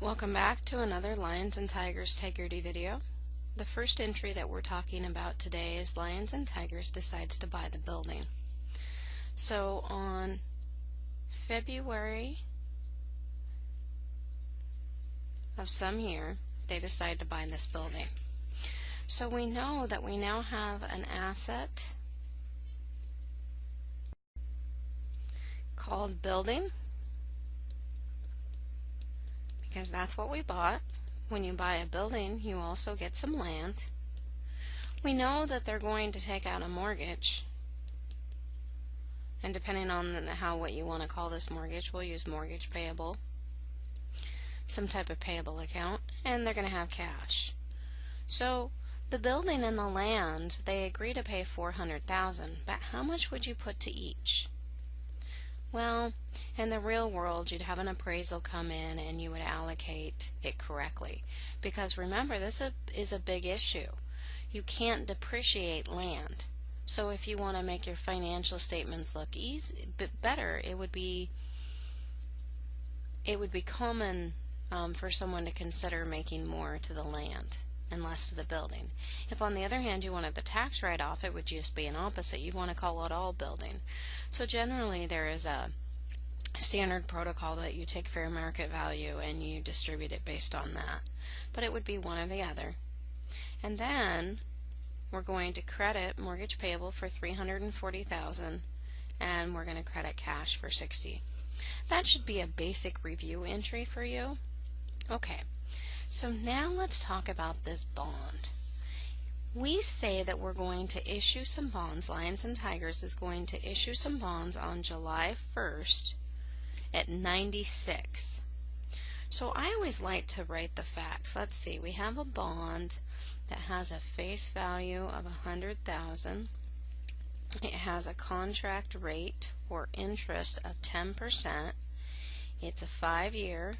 Welcome back to another Lions and Tigers Tegrity video. The first entry that we're talking about today is Lions and Tigers decides to buy the building. So on February of some year, they decide to buy this building. So we know that we now have an asset called building because that's what we bought. When you buy a building, you also get some land. We know that they're going to take out a mortgage. And depending on how what you want to call this mortgage, we'll use mortgage payable, some type of payable account, and they're going to have cash. So the building and the land, they agree to pay 400,000, but how much would you put to each? Well, in the real world, you'd have an appraisal come in and you would allocate it correctly. Because remember, this is a big issue. You can't depreciate land. So if you want to make your financial statements look easy, better, it would be it would be common um, for someone to consider making more to the land and less to the building. If on the other hand you wanted the tax write-off, it would just be an opposite. You'd want to call it all building. So generally there is a standard protocol that you take fair market value and you distribute it based on that. But it would be one or the other. And then we're going to credit mortgage payable for 340,000 and we're going to credit cash for 60. That should be a basic review entry for you. Okay. So now let's talk about this bond. We say that we're going to issue some bonds, Lions and Tigers is going to issue some bonds on July 1st at 96. So I always like to write the facts. Let's see, we have a bond that has a face value of 100,000. It has a contract rate or interest of 10%. It's a five year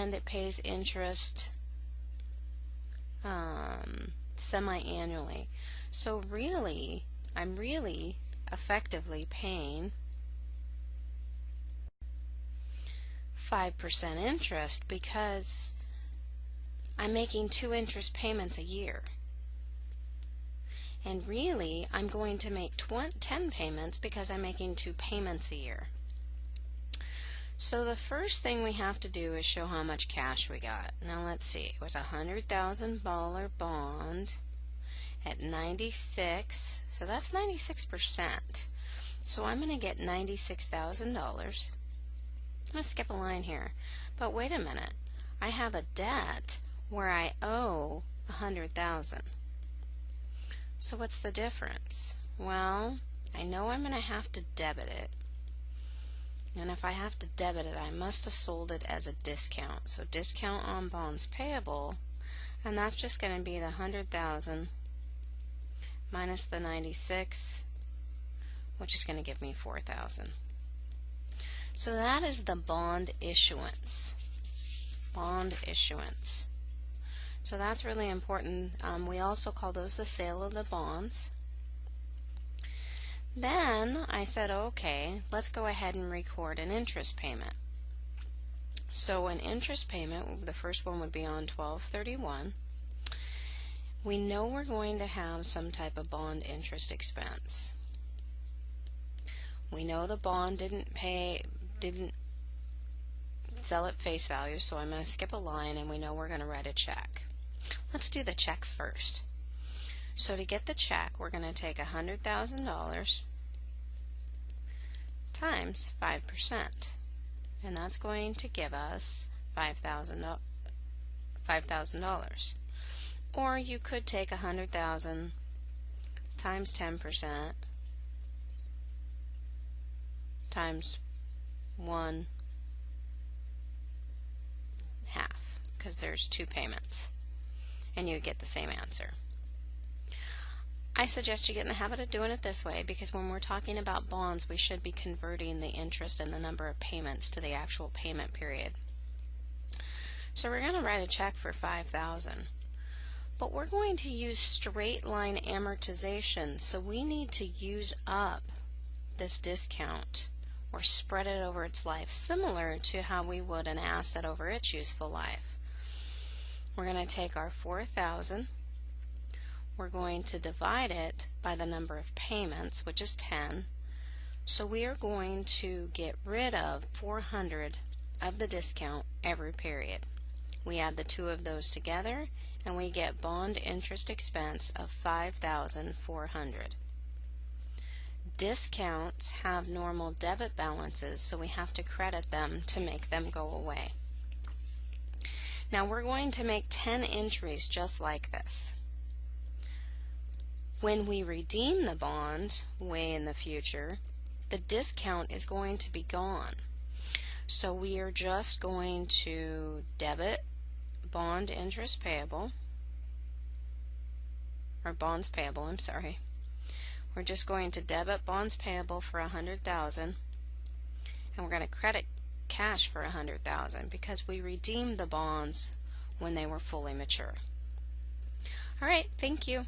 and it pays interest um, semi-annually. So really, I'm really effectively paying 5% interest because I'm making two interest payments a year. And really, I'm going to make 10 payments because I'm making two payments a year. So the first thing we have to do is show how much cash we got. Now let's see, it was a $100,000 bond at 96, so that's 96%. So I'm going to get $96,000. I'm going to skip a line here, but wait a minute. I have a debt where I owe a 100,000. So what's the difference? Well, I know I'm going to have to debit it and if I have to debit it I must have sold it as a discount. So discount on bonds payable. And that's just going to be the 100,000 minus the 96 which is going to give me 4,000 so that is the bond issuance. Bond issuance. So that's really important. Um, we also call those the sale of the bonds then I said, okay, let's go ahead and record an interest payment. So an interest payment, the first one would be on 1231. We know we're going to have some type of bond interest expense. We know the bond didn't pay, didn't sell at face value, so I'm going to skip a line and we know we're going to write a check. Let's do the check first. So to get the check, we're going to take $100,000 times 5%. And that's going to give us $5,000. $5,000. Or you could take 100,000 times 10% times 1 half because there's two payments and you get the same answer. I suggest you get in the habit of doing it this way because when we're talking about bonds, we should be converting the interest and the number of payments to the actual payment period. So we're going to write a check for 5000 but we're going to use straight line amortization so we need to use up this discount or spread it over its life, similar to how we would an asset over its useful life. We're going to take our 4,000, we're going to divide it by the number of payments, which is 10. So we are going to get rid of 400 of the discount every period. We add the two of those together and we get bond interest expense of 5,400. Discounts have normal debit balances so we have to credit them to make them go away. Now we're going to make 10 entries just like this. When we redeem the bond way in the future, the discount is going to be gone. So we are just going to debit bond interest payable, or bonds payable, I'm sorry. We're just going to debit bonds payable for a 100,000 and we're going to credit cash for a 100,000 because we redeemed the bonds when they were fully mature. All right, thank you.